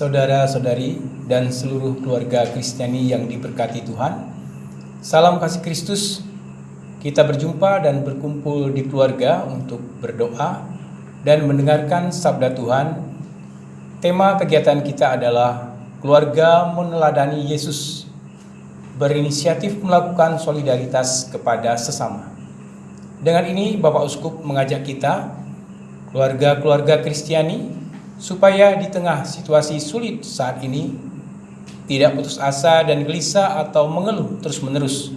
saudara-saudari, dan seluruh keluarga Kristiani yang diberkati Tuhan. Salam kasih Kristus. Kita berjumpa dan berkumpul di keluarga untuk berdoa dan mendengarkan sabda Tuhan. Tema kegiatan kita adalah keluarga meneladani Yesus berinisiatif melakukan solidaritas kepada sesama. Dengan ini Bapak Uskup mengajak kita keluarga-keluarga Kristiani supaya di tengah situasi sulit saat ini tidak putus asa dan gelisah atau mengeluh terus-menerus.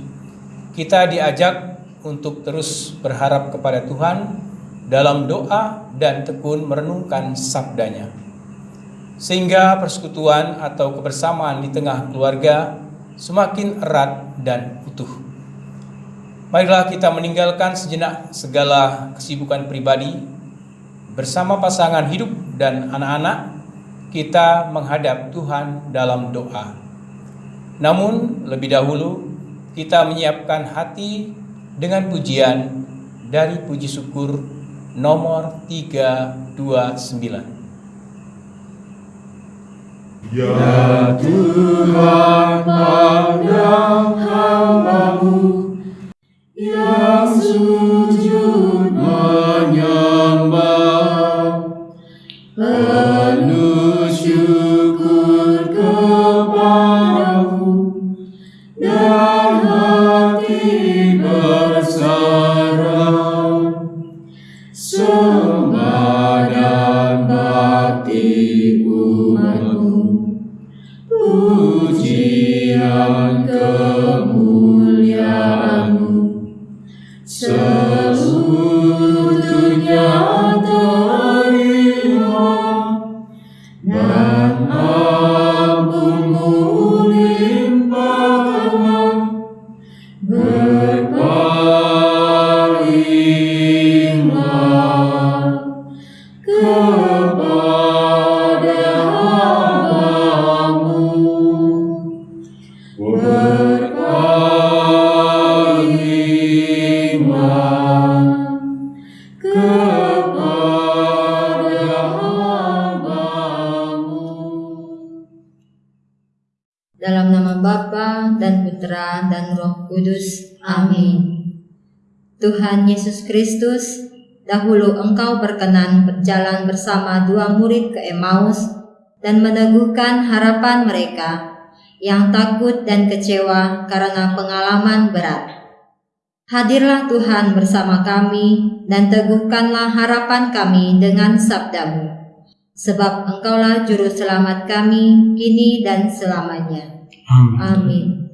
Kita diajak untuk terus berharap kepada Tuhan dalam doa dan tekun merenungkan sabdanya. Sehingga persekutuan atau kebersamaan di tengah keluarga semakin erat dan utuh. Marilah kita meninggalkan sejenak segala kesibukan pribadi bersama pasangan hidup dan anak-anak, kita menghadap Tuhan dalam doa. Namun, lebih dahulu kita menyiapkan hati dengan pujian dari puji syukur nomor 329. Ya Tuhan pandang hambamu Dalam nama Bapa dan Putra dan Roh Kudus. Amin. Tuhan Yesus Kristus, dahulu Engkau berkenan berjalan bersama dua murid ke Emmaus dan meneguhkan harapan mereka yang takut dan kecewa karena pengalaman berat. Hadirlah Tuhan bersama kami dan teguhkanlah harapan kami dengan sabdamu. Sebab engkaulah juru selamat kami kini dan selamanya. Amin.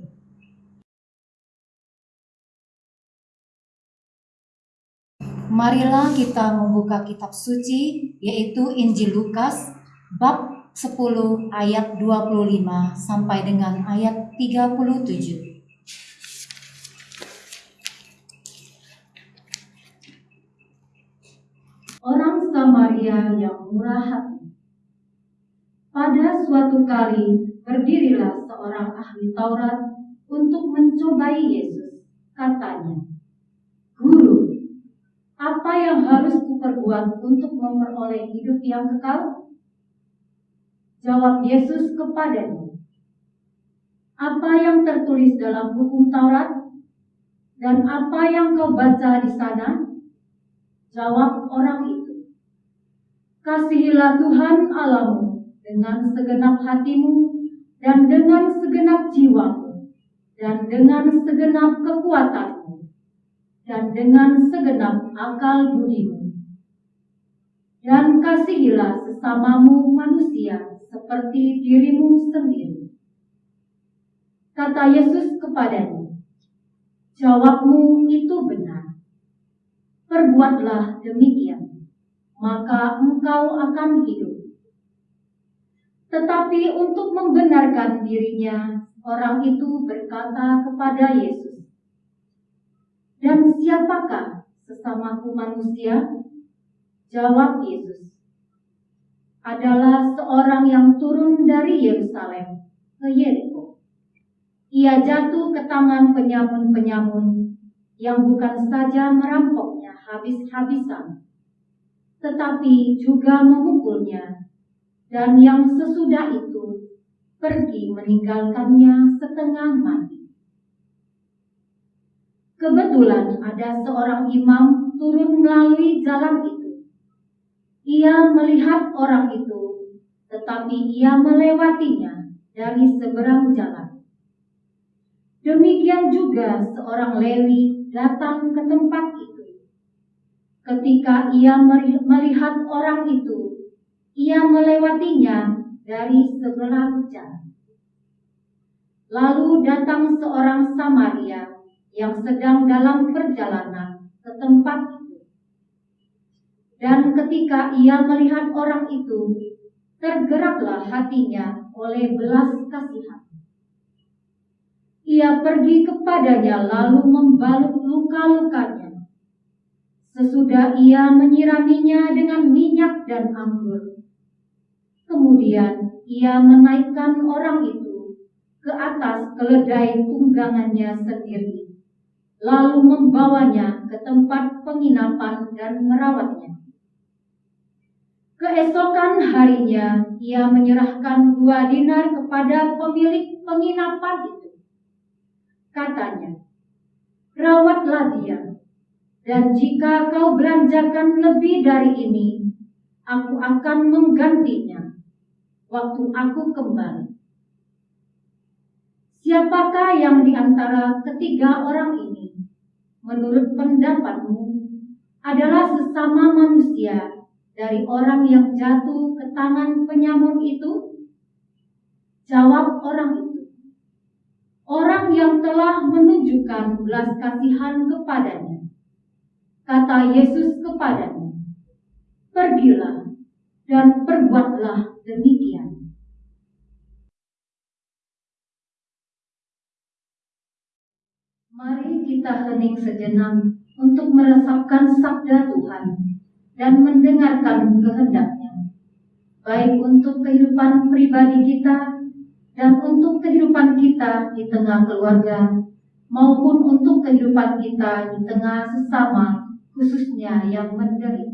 Marilah kita membuka kitab suci yaitu Injil Lukas bab 10 ayat 25 sampai dengan ayat 37. orang Yang murah hati. Pada suatu kali berdirilah seorang ahli Taurat untuk mencobai Yesus. Katanya, Guru, apa yang harus kuperbuat untuk memperoleh hidup yang kekal? Jawab Yesus kepadanya, apa yang tertulis dalam hukum Taurat? Dan apa yang kau baca di sana? Jawab orang itu, Kasihilah Tuhan Allahmu dengan segenap hatimu dan dengan segenap jiwamu dan dengan segenap kekuatanmu dan dengan segenap akal budimu. Dan kasihilah sesamamu manusia seperti dirimu sendiri. Kata Yesus kepadanya, Jawabmu itu benar perbuatlah demikian, maka engkau akan hidup. Tetapi untuk membenarkan dirinya, orang itu berkata kepada Yesus, Dan siapakah sesamaku manusia? Jawab Yesus, adalah seorang yang turun dari Yerusalem ke Yeriko. Ia jatuh ke tangan penyamun-penyamun yang bukan saja merampoknya habis-habisan, tetapi juga memukulnya dan yang sesudah itu pergi meninggalkannya setengah mati. Kebetulan ada seorang imam turun melalui jalan itu. Ia melihat orang itu, tetapi ia melewatinya dari seberang jalan. Demikian juga seorang Lewi datang ke tempat itu. Ketika ia melihat orang itu, ia melewatinya dari seberang jalan. Lalu datang seorang Samaria yang sedang dalam perjalanan ke tempat itu. Dan ketika ia melihat orang itu, tergeraklah hatinya oleh belas kasihan. Ia pergi kepadanya lalu membalut luka-lukanya. Sesudah ia menyiraminya dengan minyak dan anggur. Kemudian ia menaikkan orang itu ke atas keledai tunggangannya sendiri lalu membawanya ke tempat penginapan dan merawatnya. Keesokan harinya, ia menyerahkan dua dinar kepada pemilik penginapan itu. Katanya, rawatlah dia, dan jika kau belanjakan lebih dari ini, aku akan menggantinya waktu aku kembali. Siapakah yang di antara ketiga orang ini, menurut pendapatmu, adalah sesama manusia dari orang yang jatuh ke tangan penyamun itu? Jawab orang itu. Orang yang telah menunjukkan belas kasihan kepadanya. Kata Yesus kepadanya, Pergilah dan perbuatlah demikian. Mari kita hening sejenak untuk meresapkan sabda Tuhan dan mendengarkan kehendaknya, baik untuk kehidupan pribadi kita dan untuk kehidupan kita di tengah keluarga, maupun untuk kehidupan kita di tengah sesama, khususnya yang menderita.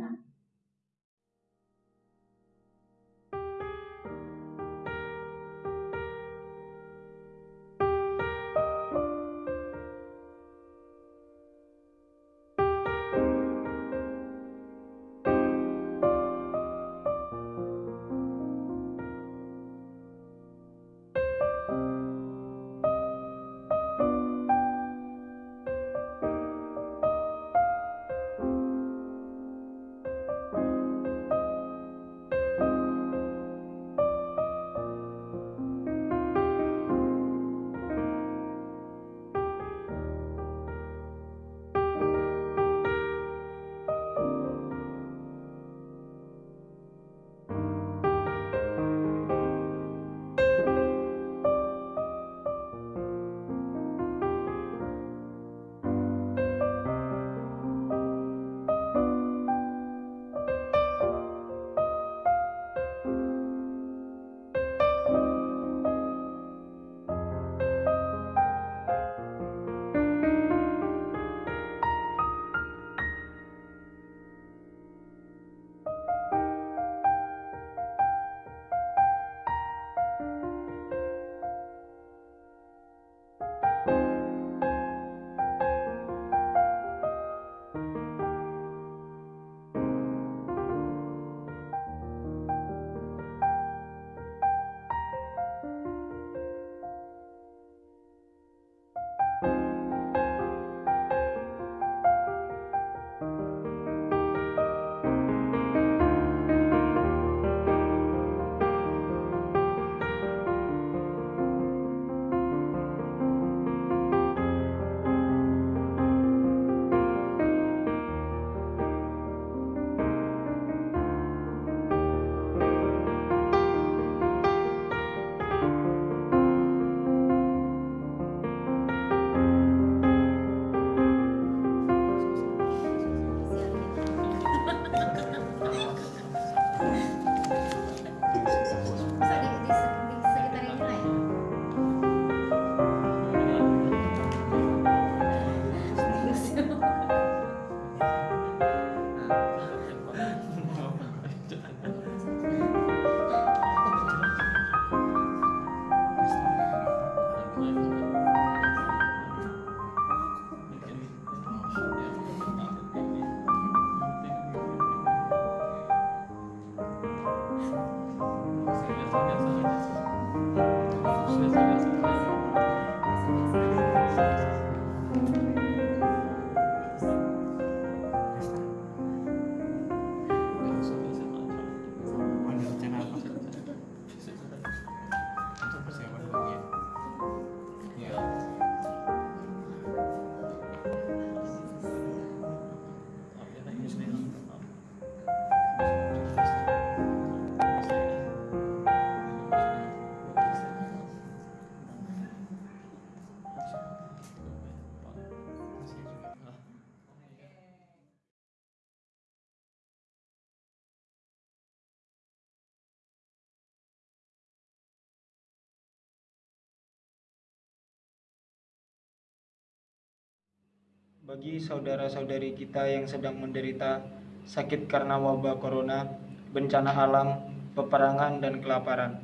Bagi saudara-saudari kita yang sedang menderita sakit karena wabah corona, bencana alam, peperangan, dan kelaparan.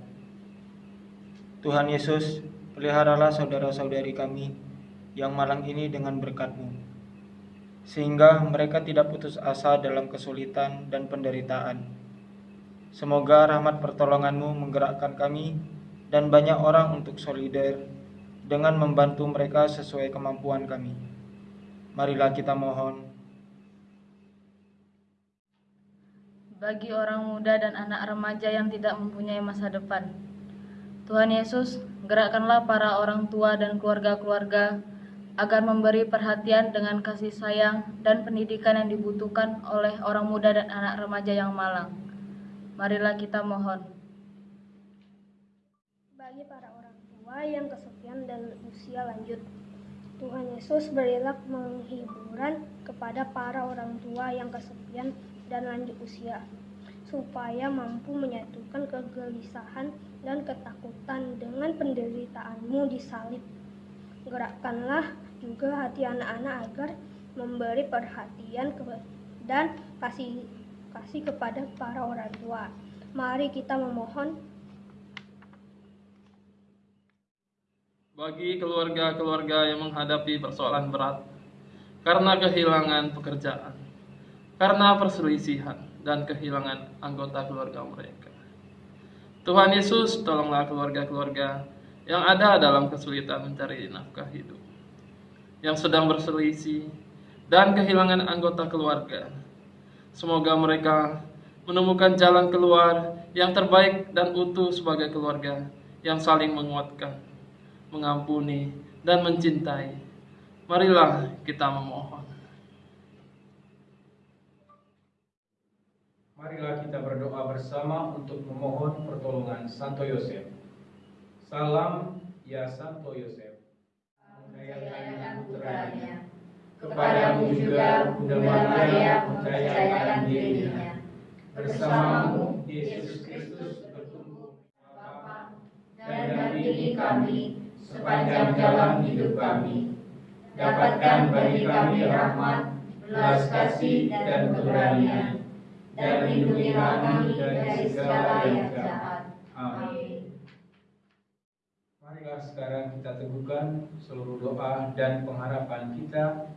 Tuhan Yesus, peliharalah saudara-saudari kami yang malang ini dengan berkat-Mu, sehingga mereka tidak putus asa dalam kesulitan dan penderitaan. Semoga rahmat pertolongan-Mu menggerakkan kami dan banyak orang untuk solider dengan membantu mereka sesuai kemampuan kami. Marilah kita mohon bagi orang muda dan anak remaja yang tidak mempunyai masa depan. Tuhan Yesus, gerakkanlah para orang tua dan keluarga-keluarga agar memberi perhatian dengan kasih sayang dan pendidikan yang dibutuhkan oleh orang muda dan anak remaja yang malang. Marilah kita mohon. Bagi para orang tua yang kesepian dan usia lanjut, Tuhan Yesus berilah menghiburan kepada para orang tua yang kesepian dan lanjut usia, supaya mampu menyatukan kegelisahan dan ketakutan dengan penderitaanmu di salib. Gerakkanlah juga hati anak-anak agar memberi perhatian dan kasih kasih kepada para orang tua. Mari kita memohon bagi keluarga-keluarga yang menghadapi persoalan berat karena kehilangan pekerjaan, karena perselisihan dan kehilangan anggota keluarga mereka. Tuhan Yesus, tolonglah keluarga-keluarga yang ada dalam kesulitan mencari nafkah hidup, yang sedang berselisih dan kehilangan anggota keluarga. Semoga mereka menemukan jalan keluar yang terbaik dan utuh sebagai keluarga yang saling menguatkan, mengampuni, dan mencintai. Marilah kita memohon. Marilah kita berdoa bersama untuk memohon pertolongan Santo Yosef. Salam ya Santo Yosef. Percayakan putranya. Kepadamu juga Bunda Maria percayakan dirinya. Bersamamu Yesus Kristus bertumbuh Bapa dan dampingi kami sepanjang jalan hidup kami. Dapatkan bagi kami rahmat, belas kasih dan keberanian dan lindungilah kami dari segala yang jahat. Amin. Marilah sekarang kita teguhkan seluruh doa dan pengharapan kita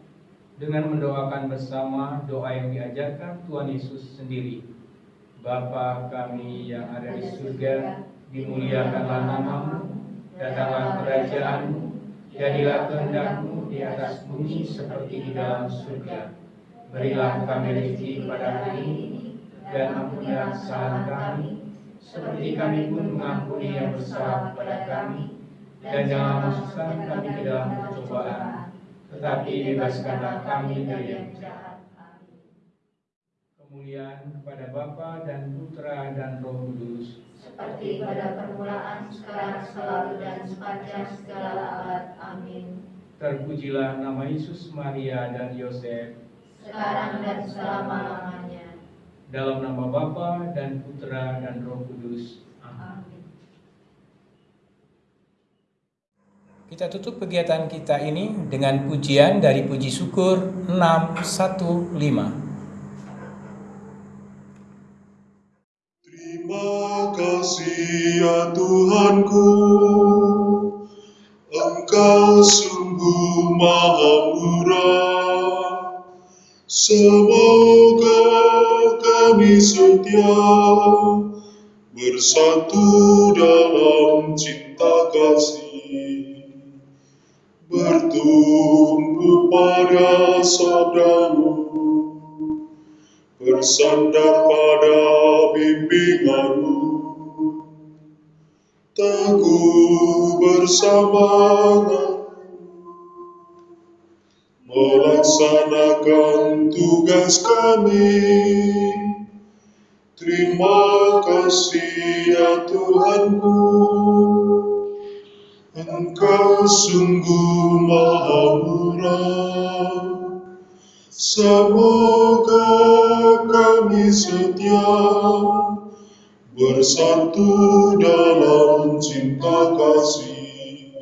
dengan mendoakan bersama doa yang diajarkan Tuhan Yesus sendiri. Bapa kami yang ada di surga, dimuliakanlah namamu, datanglah kerajaanmu, jadilah kehendakmu di atas bumi seperti di dalam surga. Berilah kami rezeki pada hari ini, dan ampunilah kesalahan kami, seperti kami pun mengampuni yang bersalah kepada kami, dan jangan masukkan kami ke dalam percobaan, tetapi bebaskanlah kami dari yang jahat. Kemuliaan kepada Bapa dan Putra dan Roh Kudus, Seperti pada permulaan, sekarang, selalu, dan sepanjang segala abad. Amin. terpujilah nama Yesus, Maria, dan Yosef, Sekarang dan selama-lamanya. dalam nama Bapa dan Putra dan Roh Kudus. Amin. Amin. Kita tutup kegiatan kita ini dengan pujian dari Puji Syukur 615. Ya Tuhanku, Engkau sungguh maha murah. Semoga kami setia bersatu dalam cinta kasih, bertumbuh pada sabdamu bersandar pada bimbinganmu, teguh bersamanya, melaksanakan tugas kami. Terima kasih ya Tuhanku, Engkau sungguh maha murah. Semoga kami setia bersatu dalam cinta kasih.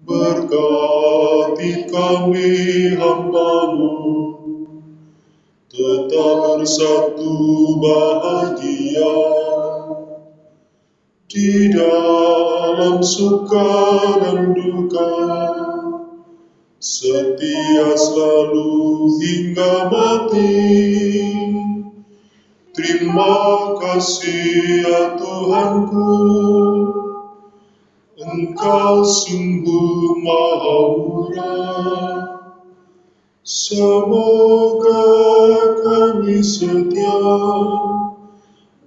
Berkati kami hambamu. Tetap bersatu bahagia. Di dalam suka dan duka setia selalu hingga mati terima kasih ya Tuhanku Engkau sungguh maha murah Semoga kami setia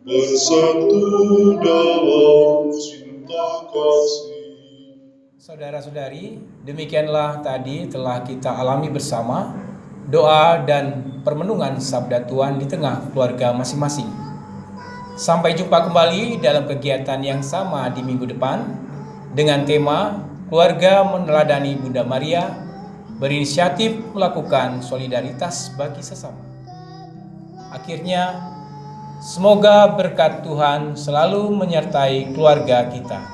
bersatu dalam cinta kasih. Saudara-saudari, demikianlah tadi telah kita alami bersama doa dan permenungan sabda Tuhan di tengah keluarga masing-masing. Sampai jumpa kembali dalam kegiatan yang sama di minggu depan dengan tema Keluarga Meneladani Bunda Maria berinisiatif melakukan solidaritas bagi sesama. Akhirnya, semoga berkat Tuhan selalu menyertai keluarga kita.